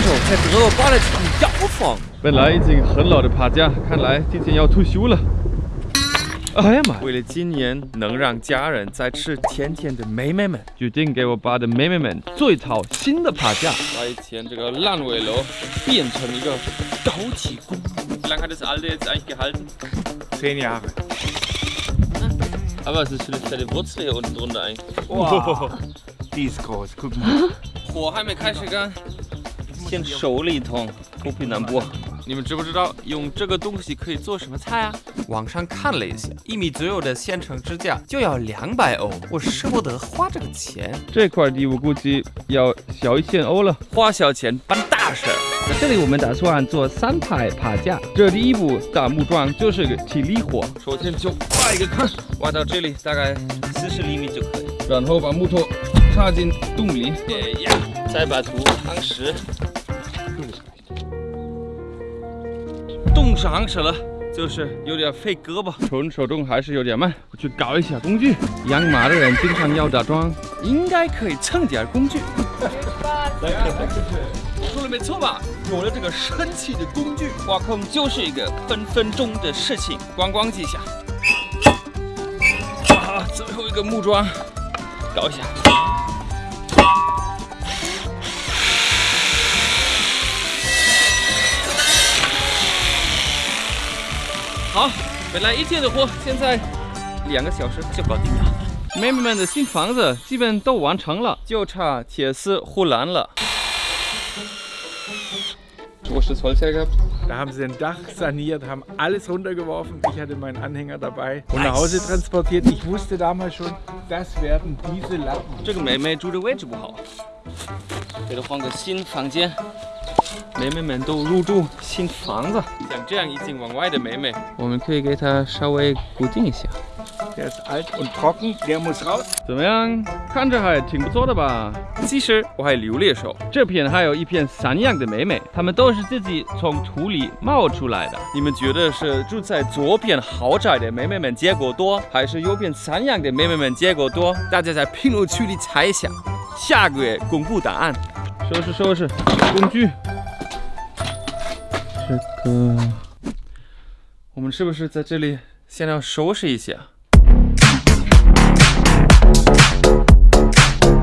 受在德国刮的这种妖风。本来已经很老的爬架，看来今天要退休了。哎呀妈！为了今年能让家人再吃甜甜的妹妹们，决定给我爸的妹妹们做一套新的爬架，把以前这个烂尾楼变成一个高级宫。Wie lange hat das alte jetzt eigentlich gehalten? Zehn Jahre. Aber es ist für die Wurzel hier unten drunter eigentlich. Wow. Die ist groß, guck mal. 火还没开始干，先手里一通，脱皮难剥。你们知不知道用这个东西可以做什么菜啊？网上看了一下，一米左右的现成支架就要两百欧，我舍不得花这个钱。这块地我估计要小一千欧了。花小钱办大事儿。那这里我们打算做三排爬架。这第一步打木桩就是个体力活，首先就挖一个坑，挖到这里大概四十厘米就可以。然后把木头插进洞里，哎呀，再把土夯实。冻上去了，就是有点费胳膊。纯手动还是有点慢，我去搞一下工具。养马的人经常要打桩，应该可以蹭点工具。说的没错吧？有了这个神奇的工具，挖坑就是一个分分钟的事情。咣咣几下，啊，最后一个木桩，搞一下。好，本来一天的活，现在两个小时就搞定了。妹妹们的新房子基本都完成了，就差铁丝护栏了。Wo ist das Holz hergehabt? Da haben sie ein Dach saniert, haben alles runtergeworfen. Ich hatte meinen Anhänger dabei und nach Hause transportiert. Ich wusste damals schon, das werden diese Latten. 这个妹妹住的位置不好，给她换个新房间。 妹妹们都入住新房子，像这样已经往外的妹妹，我们可以给她稍微固定一下。Der ist alt und trocken, der muss raus. 怎么样？看着还挺不错的吧？其实我还留了一手，这片还有一片散养的妹妹，她们都是自己从土里冒出来的。你们觉得是住在左边豪宅的妹妹们结果多，还是右边散养的妹妹们结果多？大家在评论区里猜一下，下个月公布答案。收拾收拾工具。这个我们是不是在这里先要收拾一下？